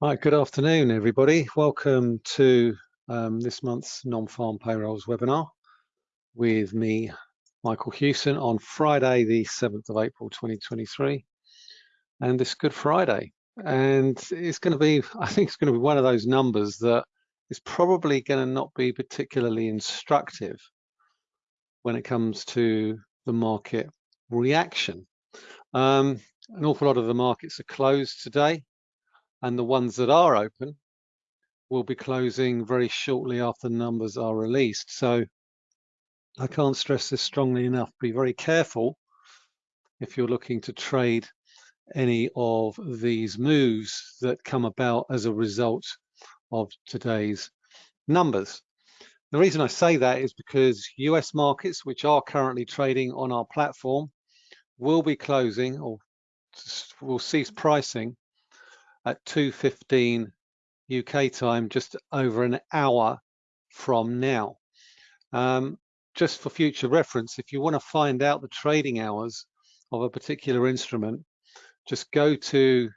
Right, good afternoon, everybody. Welcome to um, this month's non-farm payrolls webinar with me, Michael Hewson, on Friday, the 7th of April, 2023. And this Good Friday. And it's going to be, I think it's going to be one of those numbers that is probably going to not be particularly instructive when it comes to the market reaction. Um, an awful lot of the markets are closed today and the ones that are open will be closing very shortly after the numbers are released. So I can't stress this strongly enough. Be very careful if you're looking to trade any of these moves that come about as a result of today's numbers. The reason I say that is because US markets, which are currently trading on our platform, will be closing or will cease pricing at 2.15 UK time, just over an hour from now. Um, just for future reference, if you want to find out the trading hours of a particular instrument, just go to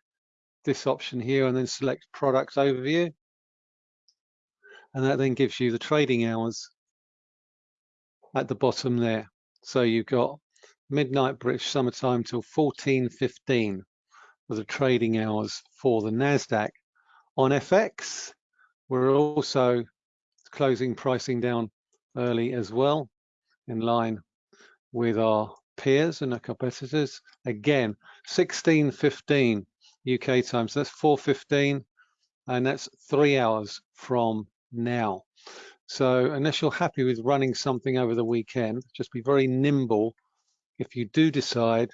this option here and then select product overview. And that then gives you the trading hours at the bottom there. So you've got midnight British summertime till 14.15 the trading hours for the NASDAQ. On FX, we're also closing pricing down early as well, in line with our peers and our competitors. Again, 16.15 UK time, so that's 4.15, and that's three hours from now. So unless you're happy with running something over the weekend, just be very nimble if you do decide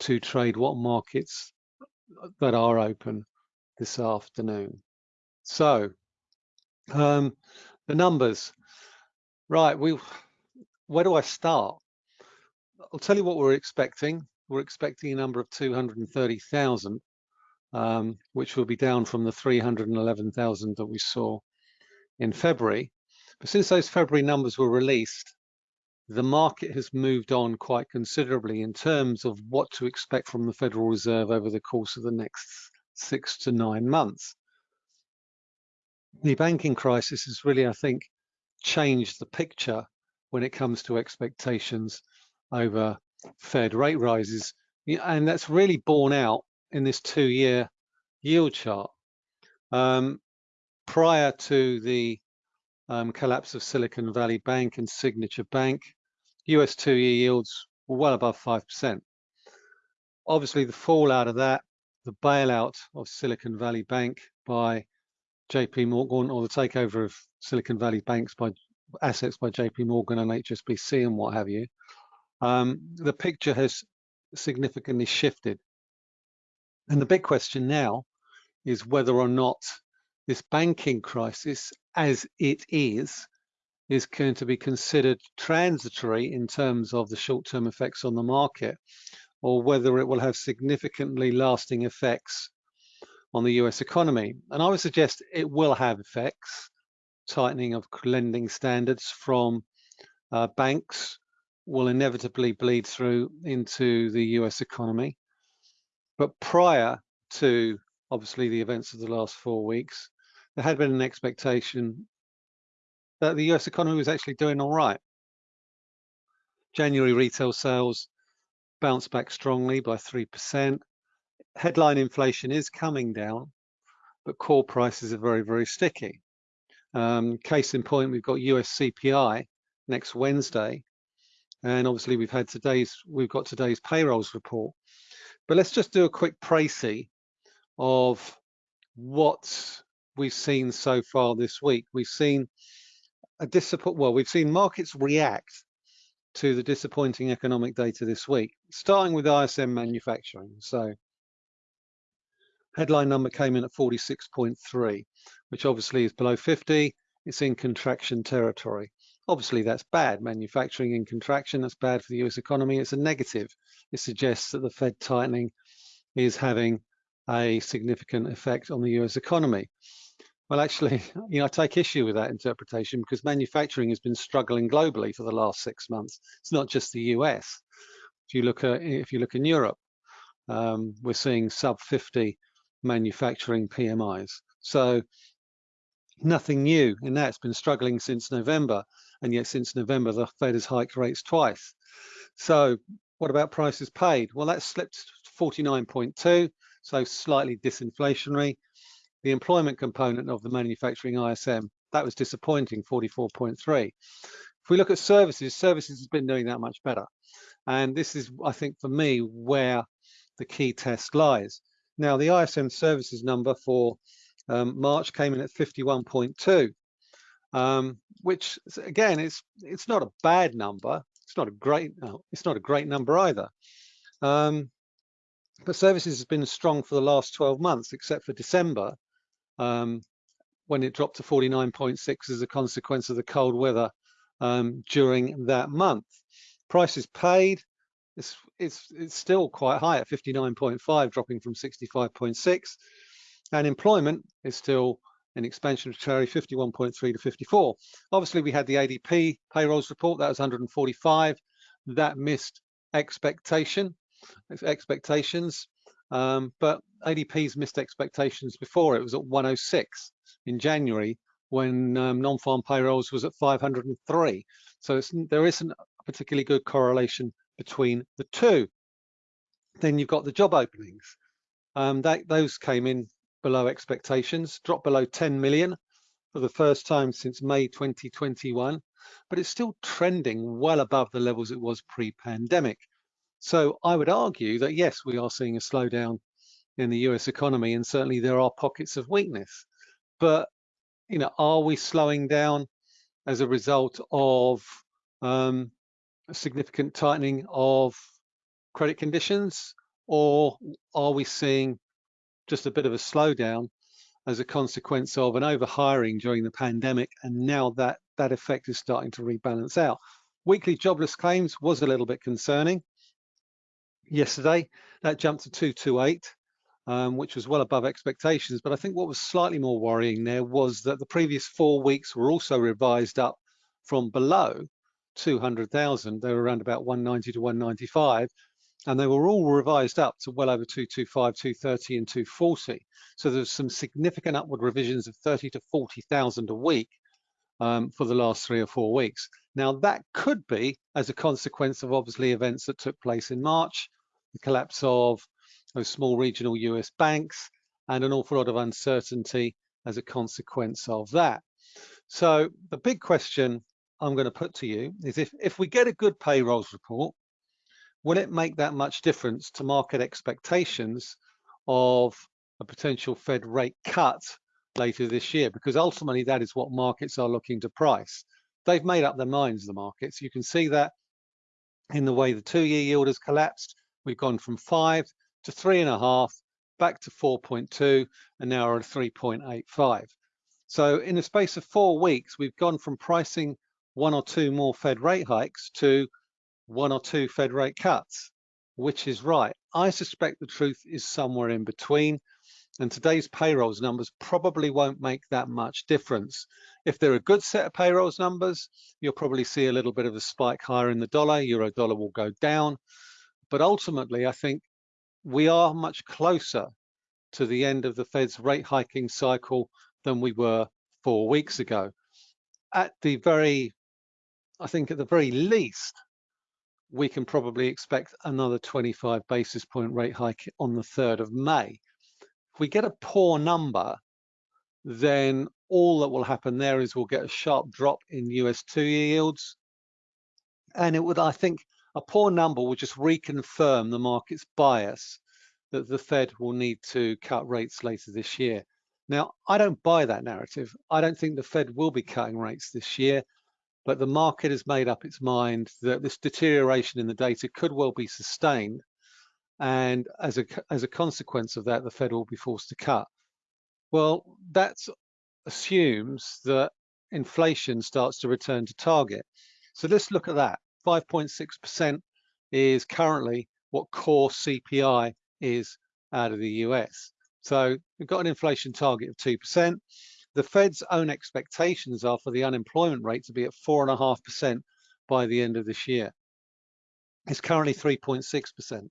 to trade what markets that are open this afternoon. So um, the numbers, right? We where do I start? I'll tell you what we're expecting. We're expecting a number of 230,000, um, which will be down from the 311,000 that we saw in February. But since those February numbers were released, the market has moved on quite considerably in terms of what to expect from the Federal Reserve over the course of the next six to nine months. The banking crisis has really, I think, changed the picture when it comes to expectations over Fed rate rises. And that's really borne out in this two-year yield chart. Um, prior to the um, collapse of Silicon Valley Bank and Signature Bank, US two-year yields were well above 5%. Obviously, the fallout of that, the bailout of Silicon Valley Bank by JP Morgan or the takeover of Silicon Valley banks by assets by JP Morgan and HSBC and what have you, um, the picture has significantly shifted. And the big question now is whether or not this banking crisis, as it is, is going to be considered transitory in terms of the short-term effects on the market, or whether it will have significantly lasting effects on the US economy. And I would suggest it will have effects, tightening of lending standards from uh, banks will inevitably bleed through into the US economy. But prior to obviously the events of the last four weeks, there had been an expectation that the US economy was actually doing all right. January retail sales bounced back strongly by 3%. Headline inflation is coming down, but core prices are very, very sticky. Um, case in point, we've got US CPI next Wednesday, and obviously we've had today's we've got today's payrolls report. But let's just do a quick précis of what we've seen so far this week. We've seen a disappoint. Well, we've seen markets react to the disappointing economic data this week, starting with ISM manufacturing. So headline number came in at 46.3, which obviously is below 50. It's in contraction territory. Obviously, that's bad. Manufacturing in contraction, that's bad for the US economy. It's a negative. It suggests that the Fed tightening is having a significant effect on the US economy. Well, actually, you know, I take issue with that interpretation because manufacturing has been struggling globally for the last six months. It's not just the US. If you look at if you look in Europe, um, we're seeing sub 50 manufacturing PMIs. So nothing new in that. It's been struggling since November, and yet since November, the Fed has hiked rates twice. So what about prices paid? Well, that slipped to 49.2, so slightly disinflationary. The employment component of the manufacturing ISM, that was disappointing, 44.3. If we look at services, services has been doing that much better. And this is, I think, for me, where the key test lies. Now, the ISM services number for um, March came in at 51.2, um, which again, it's it's not a bad number. It's not a great it's not a great number either. Um, but services has been strong for the last 12 months, except for December, um, when it dropped to 49.6 as a consequence of the cold weather um, during that month. Prices paid, it's, it's, it's still quite high at 59.5, dropping from 65.6. And employment is still an expansion expansionary 51.3 to 54. Obviously, we had the ADP payrolls report, that was 145. That missed expectation, expectations. Um, but ADP's missed expectations before. It was at 106 in January when um, non-farm payrolls was at 503. So there isn't a particularly good correlation between the two. Then you've got the job openings. Um, that, those came in below expectations, dropped below 10 million for the first time since May 2021, but it's still trending well above the levels it was pre-pandemic. So I would argue that yes, we are seeing a slowdown in the US economy, and certainly there are pockets of weakness. But you know, are we slowing down as a result of um, a significant tightening of credit conditions, or are we seeing just a bit of a slowdown as a consequence of an overhiring during the pandemic, and now that that effect is starting to rebalance out. Weekly jobless claims was a little bit concerning yesterday. That jumped to 228, um, which was well above expectations. But I think what was slightly more worrying there was that the previous four weeks were also revised up from below 200,000. They were around about 190 to 195. And they were all revised up to well over 225, 230 and 240. So there's some significant upward revisions of 30 to 40,000 a week um, for the last three or four weeks. Now that could be as a consequence of obviously events that took place in March, the collapse of those small regional US banks, and an awful lot of uncertainty as a consequence of that. So the big question I'm going to put to you is if, if we get a good payrolls report, will it make that much difference to market expectations of a potential Fed rate cut later this year? Because ultimately that is what markets are looking to price. They've made up their minds, the markets. You can see that in the way the two-year yield has collapsed. We've gone from five to three and a half, back to 4.2, and now we're at 3.85. So in the space of four weeks, we've gone from pricing one or two more Fed rate hikes to one or two Fed rate cuts. Which is right? I suspect the truth is somewhere in between. And today's payrolls numbers probably won't make that much difference. If they're a good set of payrolls numbers, you'll probably see a little bit of a spike higher in the dollar. Euro dollar will go down. But ultimately, I think we are much closer to the end of the Fed's rate hiking cycle than we were four weeks ago. At the very, I think at the very least, we can probably expect another 25 basis point rate hike on the 3rd of May. If we get a poor number, then all that will happen there is we'll get a sharp drop in US two-year yields. And it would, I think, a poor number will just reconfirm the market's bias that the Fed will need to cut rates later this year. Now, I don't buy that narrative. I don't think the Fed will be cutting rates this year, but the market has made up its mind that this deterioration in the data could well be sustained. And as a, as a consequence of that, the Fed will be forced to cut. Well, that assumes that inflation starts to return to target. So let's look at that. 5.6% is currently what core CPI is out of the US. So we've got an inflation target of 2%. The Fed's own expectations are for the unemployment rate to be at 4.5% by the end of this year. It's currently 3.6%,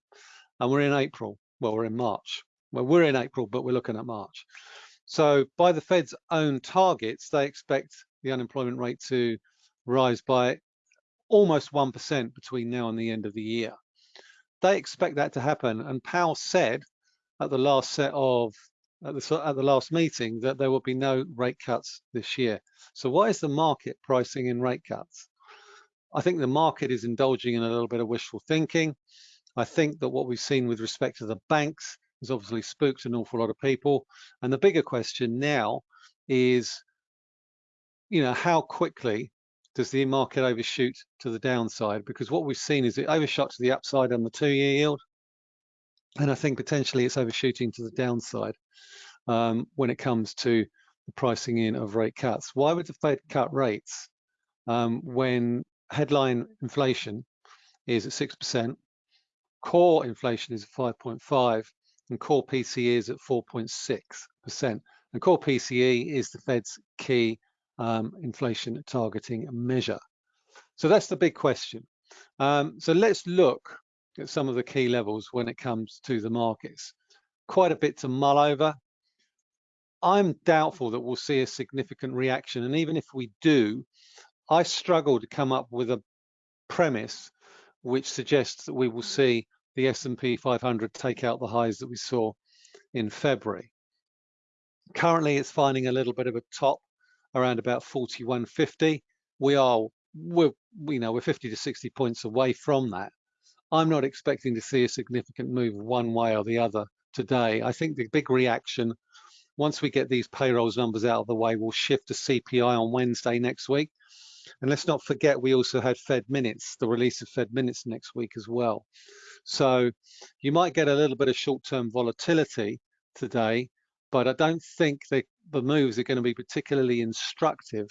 and we're in April. Well, we're in March. well, we're in April, but we're looking at March. So by the Fed's own targets, they expect the unemployment rate to rise by almost 1% between now and the end of the year. They expect that to happen. And Powell said at the last set of at the, at the last meeting that there will be no rate cuts this year. So why is the market pricing in rate cuts? I think the market is indulging in a little bit of wishful thinking. I think that what we've seen with respect to the banks has obviously spooked an awful lot of people. And the bigger question now is, you know, how quickly does the market overshoot to the downside? Because what we've seen is it overshot to the upside on the two-year yield. And I think potentially it's overshooting to the downside um, when it comes to the pricing in of rate cuts. Why would the Fed cut rates um, when headline inflation is at 6%, core inflation is at 5.5, and core PCE is at 4.6%. And core PCE is the Fed's key um, inflation targeting measure. So that's the big question. Um, so let's look at some of the key levels when it comes to the markets. Quite a bit to mull over. I'm doubtful that we'll see a significant reaction. And even if we do, I struggle to come up with a premise which suggests that we will see the S&P 500 take out the highs that we saw in February. Currently, it's finding a little bit of a top around about 41.50. We are, we're, you know, we're 50 to 60 points away from that. I'm not expecting to see a significant move one way or the other today. I think the big reaction, once we get these payrolls numbers out of the way, will shift to CPI on Wednesday next week. And let's not forget, we also had Fed minutes, the release of Fed minutes next week as well. So you might get a little bit of short-term volatility today, but I don't think that the moves are going to be particularly instructive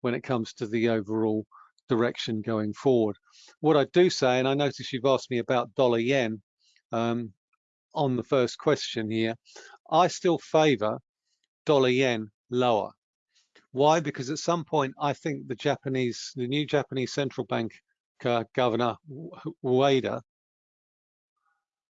when it comes to the overall direction going forward. What I do say, and I notice you've asked me about dollar yen um, on the first question here, I still favor dollar yen lower. Why? Because at some point, I think the Japanese, the new Japanese central bank uh, governor, Ueda,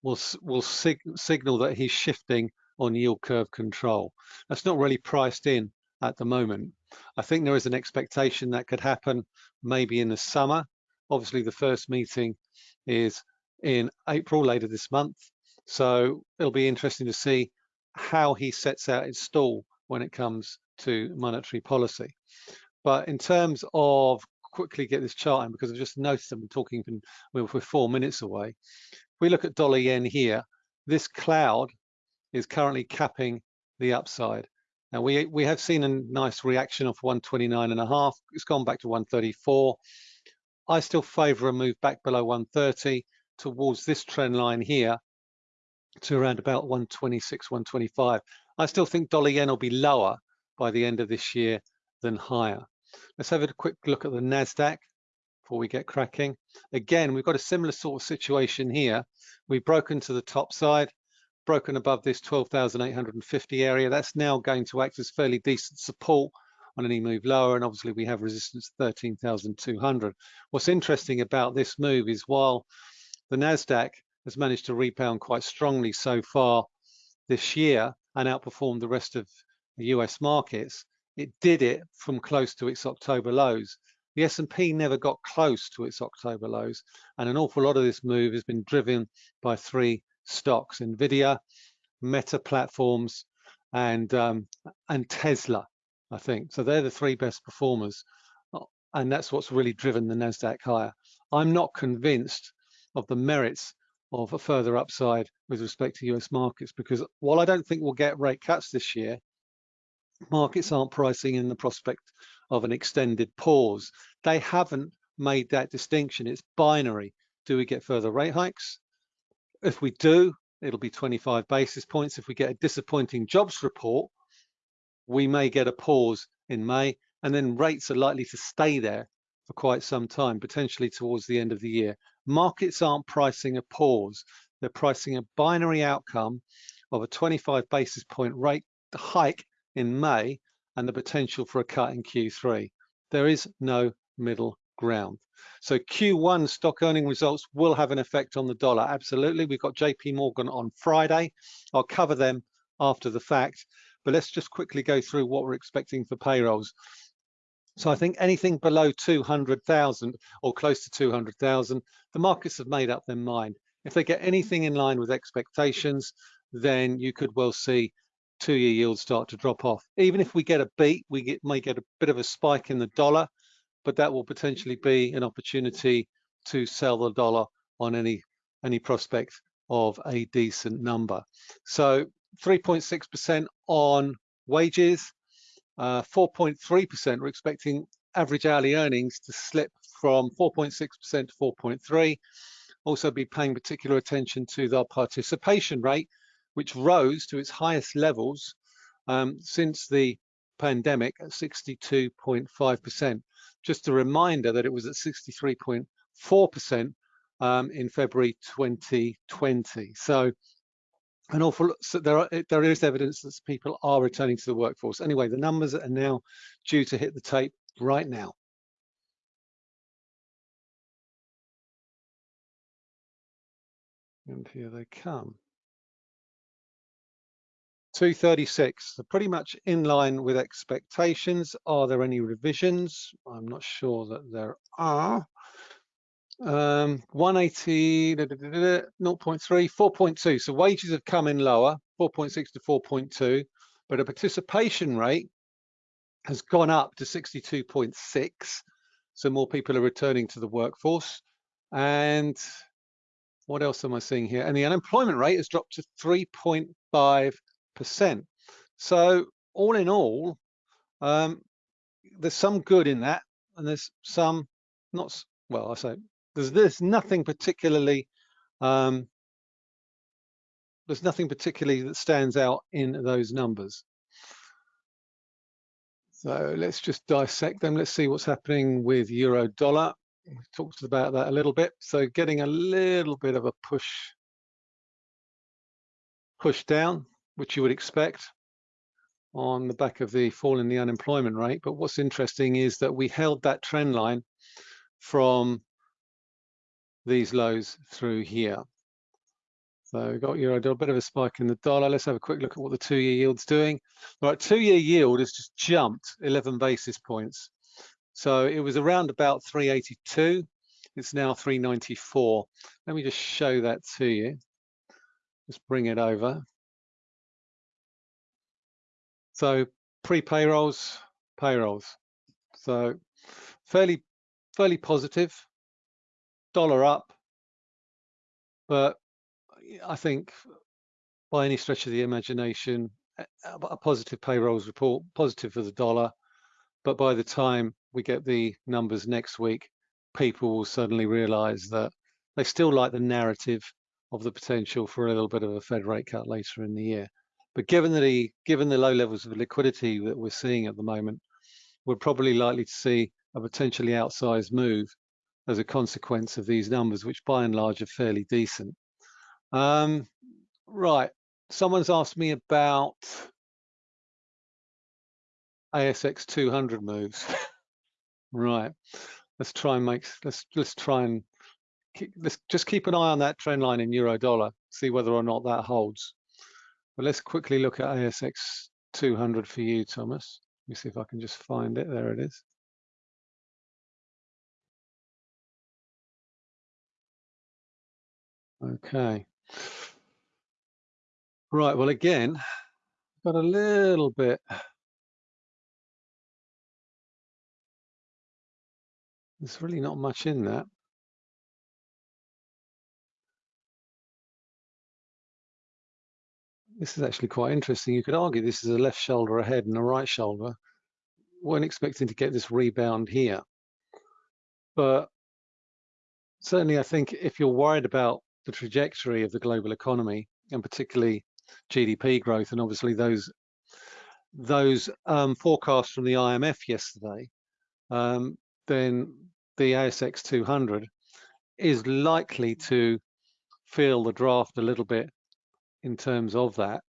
will, will sig signal that he's shifting on yield curve control. That's not really priced in at the moment. I think there is an expectation that could happen maybe in the summer. Obviously, the first meeting is in April, later this month. So it'll be interesting to see how he sets out his stall when it comes to monetary policy. But in terms of quickly get this chart in because I've just noticed I've been talking we're four minutes away. If we look at dollar yen here, this cloud is currently capping the upside. Now we we have seen a nice reaction of 129 and a half. It's gone back to 134. I still favor a move back below 130 towards this trend line here to around about 126, 125. I still think dollar yen will be lower by the end of this year than higher. Let's have a quick look at the NASDAQ before we get cracking. Again, we've got a similar sort of situation here. We've broken to the top side, broken above this 12,850 area. That's now going to act as fairly decent support on any move lower. And obviously we have resistance 13,200. What's interesting about this move is while the NASDAQ has managed to rebound quite strongly so far this year and outperformed the rest of the US markets, it did it from close to its October lows. The S&P never got close to its October lows, and an awful lot of this move has been driven by three stocks, NVIDIA, Meta Platforms, and, um, and Tesla, I think. So they're the three best performers, and that's what's really driven the NASDAQ higher. I'm not convinced of the merits of a further upside with respect to US markets because while I don't think we'll get rate cuts this year, markets aren't pricing in the prospect of an extended pause. They haven't made that distinction. It's binary. Do we get further rate hikes? If we do, it'll be 25 basis points. If we get a disappointing jobs report, we may get a pause in May, and then rates are likely to stay there for quite some time, potentially towards the end of the year. Markets aren't pricing a pause. They're pricing a binary outcome of a 25 basis point rate hike in May and the potential for a cut in Q3. There is no middle ground. So Q1 stock earning results will have an effect on the dollar. Absolutely. We've got JP Morgan on Friday. I'll cover them after the fact, but let's just quickly go through what we're expecting for payrolls. So I think anything below 200,000 or close to 200,000, the markets have made up their mind. If they get anything in line with expectations, then you could well see two-year yields start to drop off. Even if we get a beat, we get, may get a bit of a spike in the dollar, but that will potentially be an opportunity to sell the dollar on any any prospect of a decent number. So 3.6% on wages, 4.3%. Uh, we're expecting average hourly earnings to slip from 4.6% to 4.3. Also be paying particular attention to the participation rate, which rose to its highest levels um, since the pandemic at 62.5%. Just a reminder that it was at 63.4% um, in February 2020. So an awful so there are there is evidence that people are returning to the workforce. Anyway, the numbers are now due to hit the tape right now. And here they come. 236, so pretty much in line with expectations. Are there any revisions? I'm not sure that there are. Um, 180, da, da, da, 0.3, 4.2. So wages have come in lower, 4.6 to 4.2, but a participation rate has gone up to 62.6. So more people are returning to the workforce. And what else am I seeing here? And the unemployment rate has dropped to 3.5 percent. So all in all, um, there's some good in that, and there's some not. Well, I say there's there's nothing particularly um, there's nothing particularly that stands out in those numbers. So let's just dissect them. Let's see what's happening with euro dollar. We talked about that a little bit. So getting a little bit of a push push down which you would expect on the back of the fall in the unemployment rate. But what's interesting is that we held that trend line from these lows through here. So we've got euro a bit of a spike in the dollar. Let's have a quick look at what the two-year yield's doing. All right, two-year yield has just jumped 11 basis points. So it was around about 382. It's now 394. Let me just show that to you. Just bring it over. So pre-payrolls, payrolls. So fairly, fairly positive, dollar up, but I think by any stretch of the imagination, a positive payrolls report, positive for the dollar, but by the time we get the numbers next week, people will suddenly realize that they still like the narrative of the potential for a little bit of a Fed rate cut later in the year. But given the given the low levels of liquidity that we're seeing at the moment, we're probably likely to see a potentially outsized move as a consequence of these numbers, which by and large are fairly decent. Um, right, someone's asked me about ASX 200 moves. right, let's try and make let's let's try and keep, let's just keep an eye on that trend line in euro dollar, see whether or not that holds. But let's quickly look at ASX 200 for you, Thomas. Let me see if I can just find it. There it is. Okay. Right, well, again, got a little bit There's really not much in that. This is actually quite interesting. You could argue this is a left shoulder ahead and a right shoulder. weren't expecting to get this rebound here. But certainly I think if you're worried about the trajectory of the global economy and particularly GDP growth and obviously those those um, forecasts from the IMF yesterday, um, then the ASX 200 is likely to feel the draft a little bit in terms of that.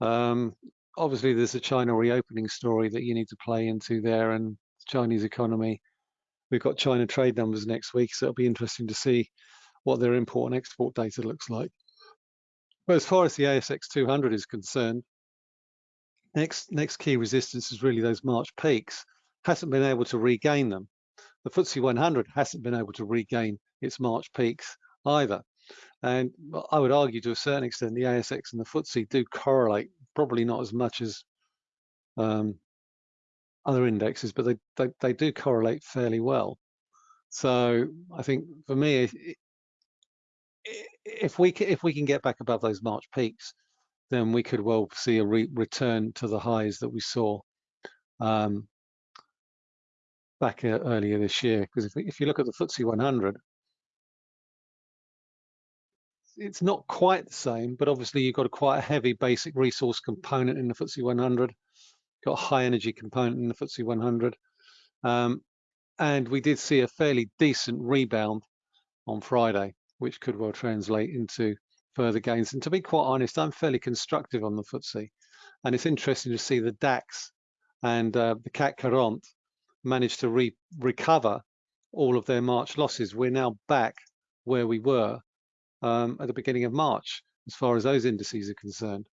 Um, obviously, there's a China reopening story that you need to play into there, and Chinese economy we've got China trade numbers next week, so it'll be interesting to see what their import and export data looks like. But as far as the ASX 200 is concerned, next next key resistance is really those March peaks. Hasn't been able to regain them. The FTSE 100 hasn't been able to regain its March peaks either. And I would argue to a certain extent the ASX and the FTSE do correlate, probably not as much as um, other indexes, but they, they, they do correlate fairly well. So I think for me, if we if we can get back above those March peaks, then we could well see a re return to the highs that we saw um, back uh, earlier this year. Because if, if you look at the FTSE 100, it's not quite the same, but obviously you've got a quite a heavy basic resource component in the FTSE 100, got a high energy component in the FTSE 100. Um, and we did see a fairly decent rebound on Friday, which could well translate into further gains. And to be quite honest, I'm fairly constructive on the FTSE. And it's interesting to see the DAX and uh, the CAC 40 managed to re recover all of their March losses. We're now back where we were um, at the beginning of March, as far as those indices are concerned.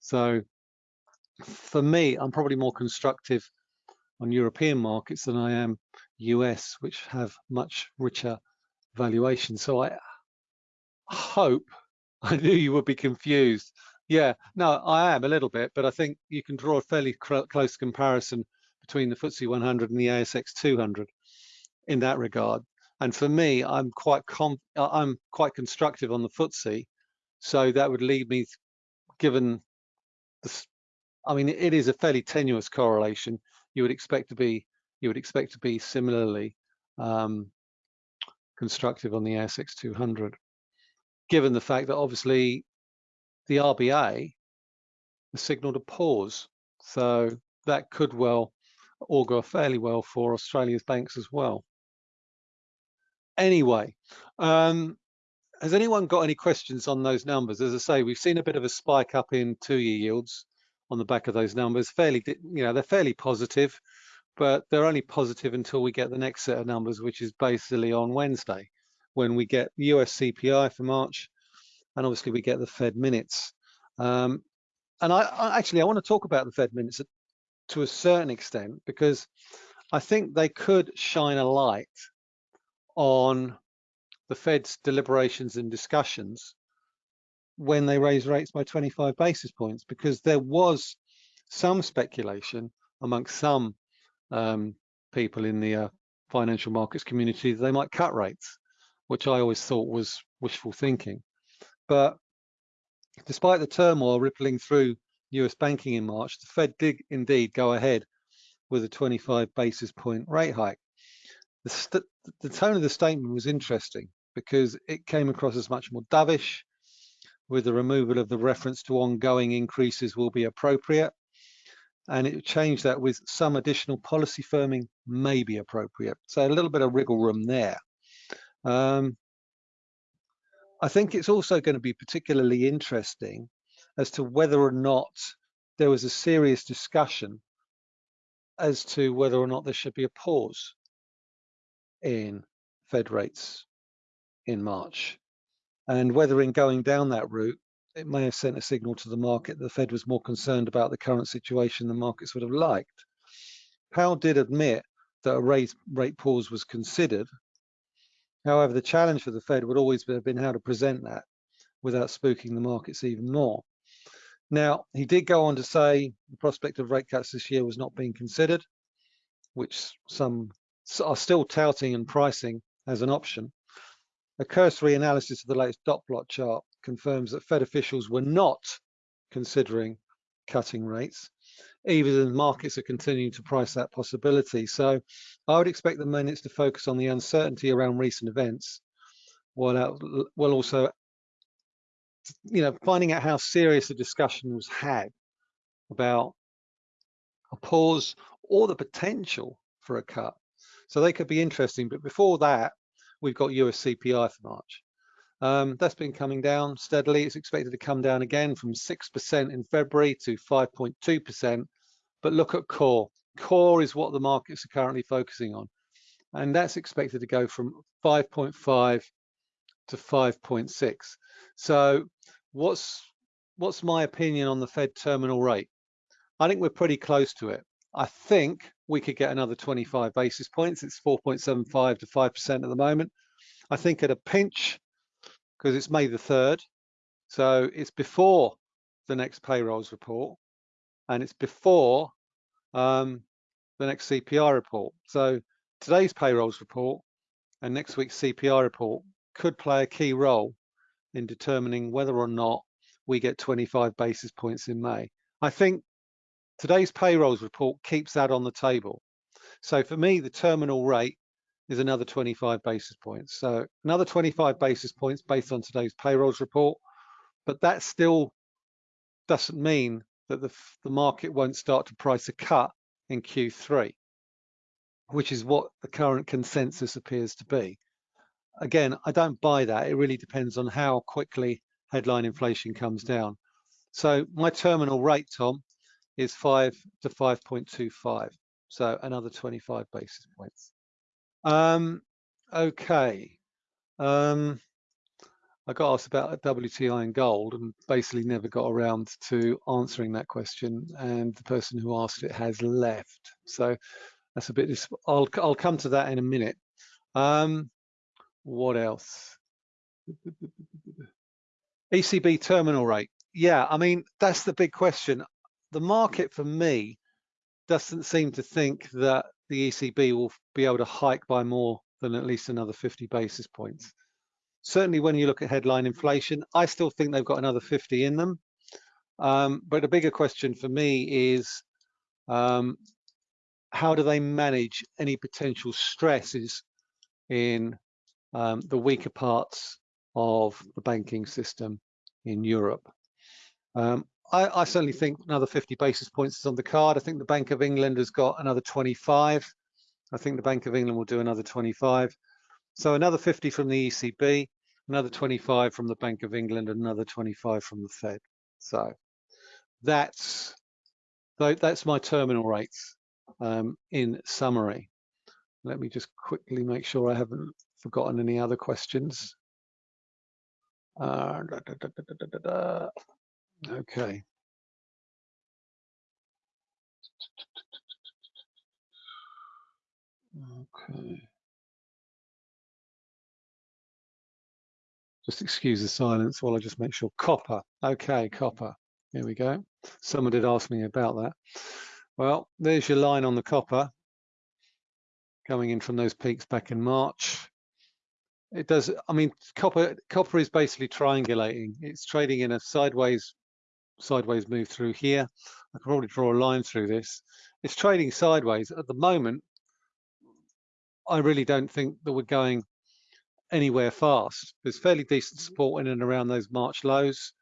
So for me, I'm probably more constructive on European markets than I am US, which have much richer valuation. So I hope, I knew you would be confused. Yeah, no, I am a little bit, but I think you can draw a fairly close comparison between the FTSE 100 and the ASX 200 in that regard. And for me, I'm quite I'm quite constructive on the FTSE, so that would lead me, given the, I mean, it is a fairly tenuous correlation. You would expect to be you would expect to be similarly um, constructive on the ASX 200, given the fact that obviously the RBA has signaled a pause, so that could well augur fairly well for Australia's banks as well. Anyway, um, has anyone got any questions on those numbers? As I say, we've seen a bit of a spike up in two-year yields on the back of those numbers. Fairly, you know, they're fairly positive, but they're only positive until we get the next set of numbers, which is basically on Wednesday, when we get US CPI for March, and obviously we get the Fed minutes. Um, and I, I actually I want to talk about the Fed minutes to a certain extent because I think they could shine a light on the Fed's deliberations and discussions when they raise rates by 25 basis points, because there was some speculation amongst some um, people in the uh, financial markets community that they might cut rates, which I always thought was wishful thinking. But despite the turmoil rippling through US banking in March, the Fed did indeed go ahead with a 25 basis point rate hike the, the tone of the statement was interesting because it came across as much more dovish with the removal of the reference to ongoing increases will be appropriate. And it changed that with some additional policy firming may be appropriate. So a little bit of wriggle room there. Um, I think it's also going to be particularly interesting as to whether or not there was a serious discussion as to whether or not there should be a pause in Fed rates in March. And whether in going down that route, it may have sent a signal to the market that the Fed was more concerned about the current situation than markets would have liked. Powell did admit that a rate, rate pause was considered. However, the challenge for the Fed would always have been how to present that without spooking the markets even more. Now, he did go on to say the prospect of rate cuts this year was not being considered, which some are still touting and pricing as an option. A cursory analysis of the latest dot plot chart confirms that Fed officials were not considering cutting rates, even as markets are continuing to price that possibility. So I would expect the minutes to focus on the uncertainty around recent events, while, while also you know, finding out how serious the discussion was had about a pause or the potential for a cut. So they could be interesting. But before that, we've got US CPI for March. Um, that's been coming down steadily. It's expected to come down again from 6% in February to 5.2%. But look at core. Core is what the markets are currently focusing on. and that's expected to go from 5.5 to 5.6. So what's what's my opinion on the Fed terminal rate? I think we're pretty close to it. I think we could get another 25 basis points. It's 4.75 to 5% at the moment. I think at a pinch, because it's May the 3rd, so it's before the next payrolls report, and it's before um, the next CPI report. So today's payrolls report and next week's CPI report could play a key role in determining whether or not we get 25 basis points in May. I think today's payrolls report keeps that on the table. So for me, the terminal rate is another 25 basis points. So another 25 basis points based on today's payrolls report, but that still doesn't mean that the, the market won't start to price a cut in Q3, which is what the current consensus appears to be. Again, I don't buy that. It really depends on how quickly headline inflation comes down. So my terminal rate, Tom, is 5 to 5.25. So another 25 basis points. Um, okay. Um, I got asked about WTI and gold and basically never got around to answering that question. And the person who asked it has left. So that's a bit, I'll, I'll come to that in a minute. Um, what else? ECB terminal rate. Yeah, I mean, that's the big question. The market for me doesn't seem to think that the ECB will be able to hike by more than at least another 50 basis points. Certainly when you look at headline inflation, I still think they've got another 50 in them. Um, but a bigger question for me is um, how do they manage any potential stresses in um, the weaker parts of the banking system in Europe? I, I, certainly think another 50 basis points is on the card. I think the Bank of England has got another 25. I think the Bank of England will do another 25. So another 50 from the ECB, another 25 from the Bank of England, and another 25 from the Fed. So that's that's my terminal rates um, in summary. Let me just quickly make sure I haven't forgotten any other questions. Uh, da, da, da, Okay. Okay. Just excuse the silence while I just make sure. Copper. Okay, mm-hmm. copper. Here we go. Someone did ask me about that. Well, there's your line on the copper coming in from those peaks back in March. It does, I mean, copper copper is basically triangulating. It's trading in a sideways sideways move through here. I can probably draw a line through this. It's trading sideways. At the moment, I really don't think that we're going anywhere fast. There's fairly decent mm-hmm. support in and around those March lows.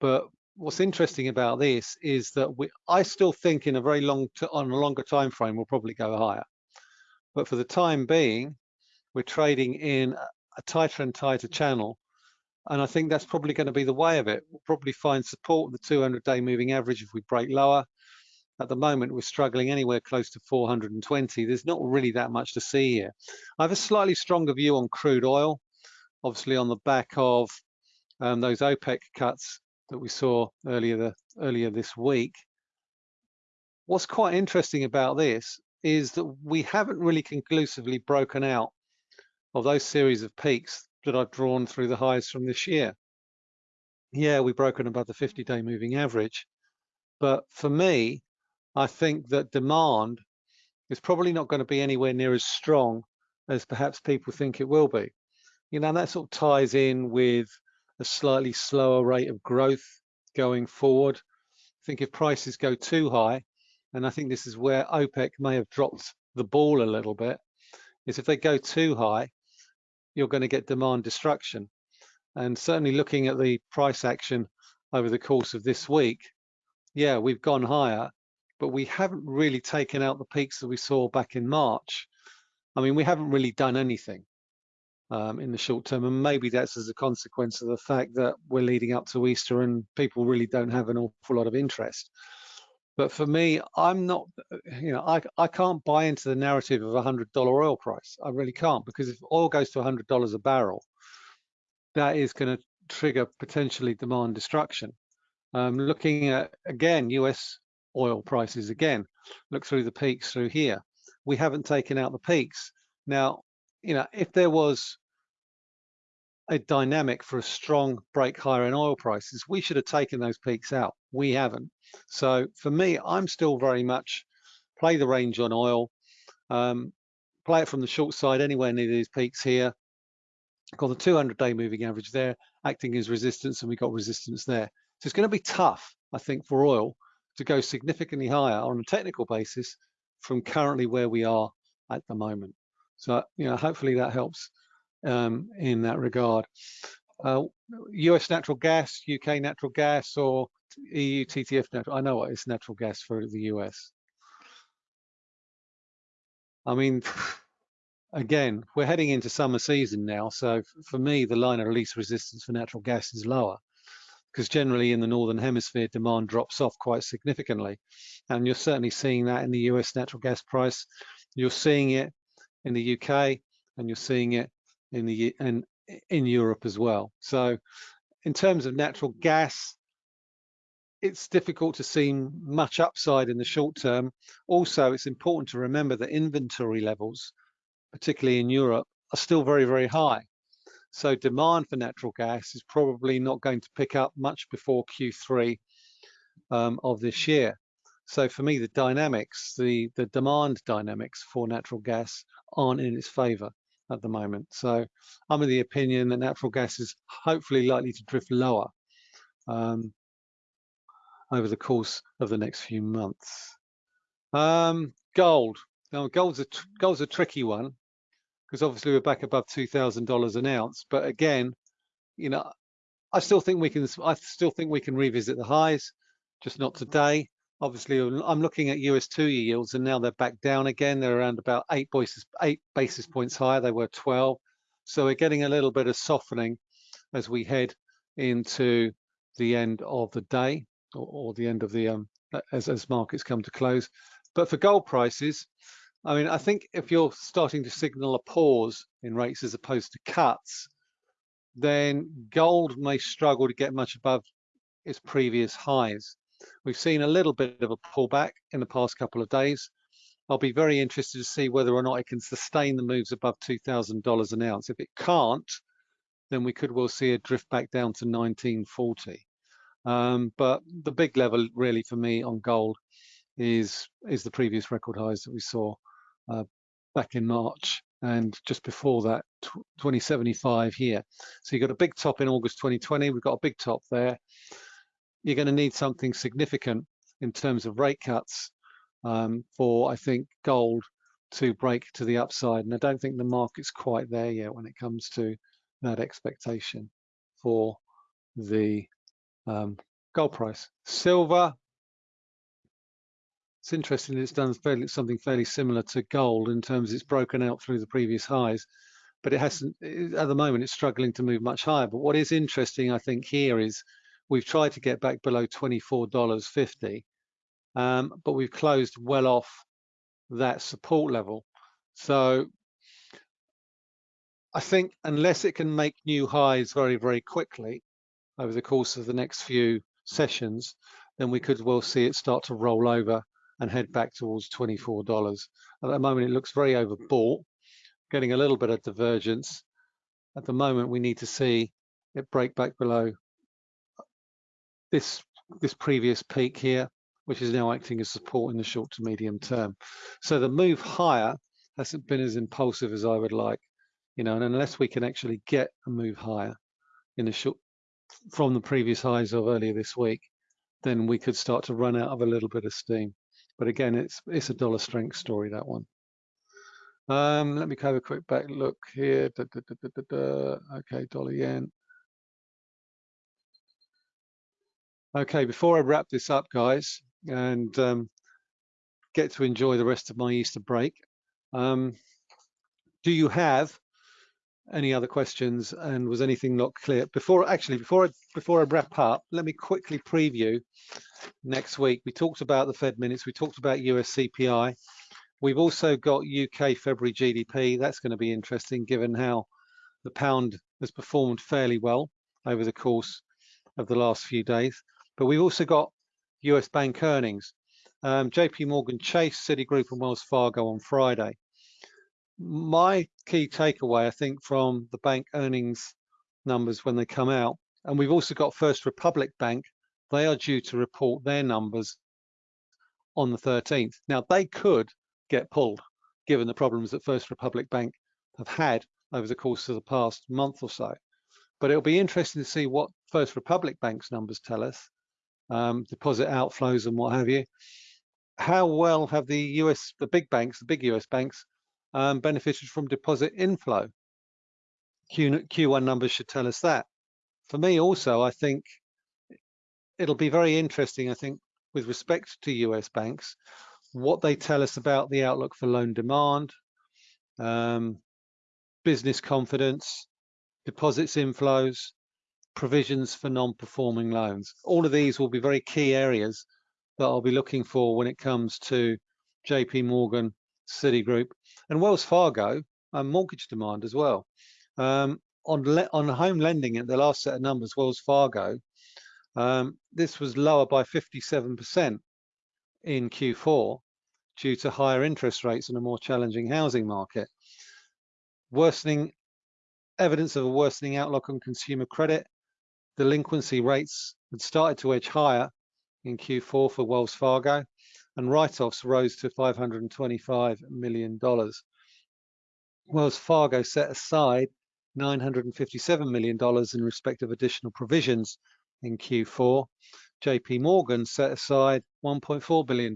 But what's interesting about this is that we, I still think in a very long, on a longer time frame, we'll probably go higher. But for the time being, we're trading in a tighter and tighter channel and I think that's probably going to be the way of it. We'll probably find support at the 200-day moving average if we break lower. At the moment, we're struggling anywhere close to 420. There's not really that much to see here. I have a slightly stronger view on crude oil, obviously on the back of um, those OPEC cuts that we saw earlier, the, earlier this week. What's quite interesting about this is that we haven't really conclusively broken out of those series of peaks that I've drawn through the highs from this year. Yeah, we've broken above the mm. 50-day moving average. But for me, I think that demand is probably not going to be anywhere near as strong as perhaps people think it will be. You know, and that sort of ties in with a slightly slower rate of growth going forward. I think if prices go too high, and I think this is where OPEC may have dropped the ball a little bit, is if they go too high, you're going to get demand destruction. And certainly looking at the price action over the course of this week, yeah, we've gone higher, but we haven't really taken out the peaks that we saw back in March. I mean, we haven't really done anything um, in the short term, and maybe that's as a consequence of the fact that we're leading up to Easter and people really don't have an awful lot of interest. But for me, I'm not, you know, I, I can't buy into the narrative of a $100 oil price. I really can't because if oil goes to $100 a barrel, that is going to trigger potentially demand destruction. Um, looking at, again, US oil prices again, look through the peaks through here. We haven't taken out the peaks. Now, you know, if there was a dynamic for a strong break higher in oil prices, we should have taken those peaks out. We haven't. So for me, I'm still very much play the range on oil, um, play it from the short side anywhere near these peaks here. Got the 200 day moving average there acting as resistance and we got resistance there. So it's going to be tough, I think, for oil to go significantly higher on a technical basis from currently where we are at the moment. So, you know, hopefully that helps um, in that regard. Uh, US natural gas, UK natural gas, or EU TTF natural. I know what it's natural gas for the US. I mean, again, we're heading into summer season now. So for me, the line of release resistance for natural gas is lower because generally in the Northern Hemisphere, demand drops off quite significantly. And you're certainly seeing that in the US natural gas price. You're seeing it in the UK and you're seeing it in the in, in Europe as well. So in terms of natural gas, it's difficult to see much upside in the short term. Also, it's important to remember that inventory levels, particularly in Europe, are still very, very high. So demand for natural gas is probably not going to pick up much before Q3 um, of this year. So for me, the dynamics, the, the demand dynamics for natural gas aren't in its favor at the moment. So I'm of the opinion that natural gas is hopefully likely to drift lower um, over the course of the next few months. Um, gold. Now, gold's a, gold's a tricky one because obviously we're back above $2,000 an ounce. But again, you know, I still think we can, I still think we can revisit the highs, just not today. Obviously, I'm looking at US two-year yields, and now they're back down again. They're around about eight basis eight basis points higher. They were 12, so we're getting a little bit of softening as we head into the end of the day or, or the end of the um, as as markets come to close. But for gold prices, I mean, I think if you're starting to signal a pause in rates as opposed to cuts, then gold may struggle to get much above its previous highs. We've seen a little bit of a pullback in the past couple of days. I'll be very interested to see whether or not it can sustain the moves above $2,000 an ounce. If it can't, then we could well see a drift back down to 1940. Um, but the big level really for me on gold is is the previous record highs that we saw uh, back in March and just before that 2075 here. So you've got a big top in August 2020, we've got a big top there you're going to need something significant in terms of rate cuts um, for, I think, gold to break to the upside. And I don't think the market's quite there yet when it comes to that expectation for the um, gold price. Silver, it's interesting it's done fairly, something fairly similar to gold in terms it's broken out through the previous highs, but it hasn't, at the moment, it's struggling to move much higher. But what is interesting, I think, here is We've tried to get back below $24.50, um, but we've closed well off that support level. So I think unless it can make new highs very, very quickly over the course of the next few sessions, then we could well see it start to roll over and head back towards $24. At the moment, it looks very overbought, getting a little bit of divergence. At the moment, we need to see it break back below this this previous peak here, which is now acting as support in the short to medium term. So the move higher hasn't been as impulsive as I would like, you know, and unless we can actually get a move higher in the short from the previous highs of earlier this week, then we could start to run out of a little bit of steam. But again, it's it's a dollar strength story that one. Um, let me have a quick back look here. Da, da, da, okay, dollar yen. Okay, before I wrap this up, guys, and um, get to enjoy the rest of my Easter break, um, do you have any other questions? And was anything not clear? Before actually before I before I wrap up let me quickly preview next week. We talked about the Fed minutes. We talked about US CPI we've also got UK February GDP that's going to be interesting given how the pound has performed fairly well over the course of the last few days but we've also got US bank earnings um, JP Morgan Chase Citigroup and Wells Fargo on Friday my key takeaway, I think, from the bank earnings numbers when they come out, and we've also got First Republic Bank, they are due to report their numbers on the 13th. Now, they could get pulled, given the problems that First Republic Bank have had over the course of the past month or so. But it'll be interesting to see what First Republic Bank's numbers tell us, um, deposit outflows and what have you. How well have the US, the big banks, the big US banks, um, benefited from deposit inflow. Q, Q1 numbers should tell us that. For me also, I think it'll be very interesting, I think, with respect to US banks, what they tell us about the outlook for loan demand, um, business confidence, deposits inflows, provisions for non-performing loans. All of these will be very key areas that I'll be looking for when it comes to JP Morgan, Citigroup, and Wells Fargo and mortgage demand as well. Um, on on home lending at the last set of numbers, Wells Fargo, um, this was lower by 57% in Q4 due to higher interest rates and a more challenging housing market. Worsening evidence of a worsening outlook on consumer credit. Delinquency rates had started to edge higher in Q4 for Wells Fargo and write-offs rose to $525 million. Wells Fargo set aside $957 million in respect of additional provisions in Q4. JP Morgan set aside $1.4 billion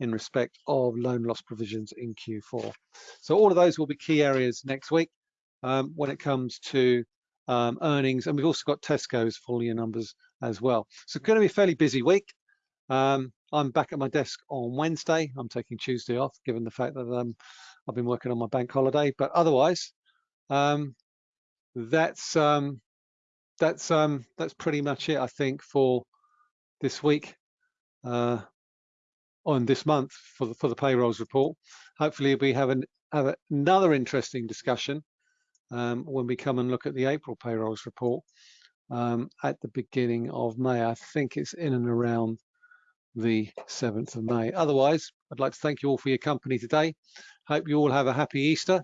in respect of loan loss provisions in Q4. So all of those will be key areas next week um, when it comes to um, earnings. And we've also got Tesco's full year numbers as well. So it's going to be a fairly busy week. Um, I'm back at my desk on Wednesday. I'm taking Tuesday off, given the fact that um, I've been working on my bank holiday. But otherwise, um, that's um, that's um, that's pretty much it, I think, for this week uh, on this month for the for the payrolls report. Hopefully, we have an have another interesting discussion um, when we come and look at the April payrolls report um, at the beginning of May. I think it's in and around the 7th of May. Otherwise, I'd like to thank you all for your company today. Hope you all have a happy Easter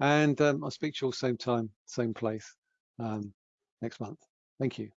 and um, I'll speak to you all same time, same place um, next month. Thank you.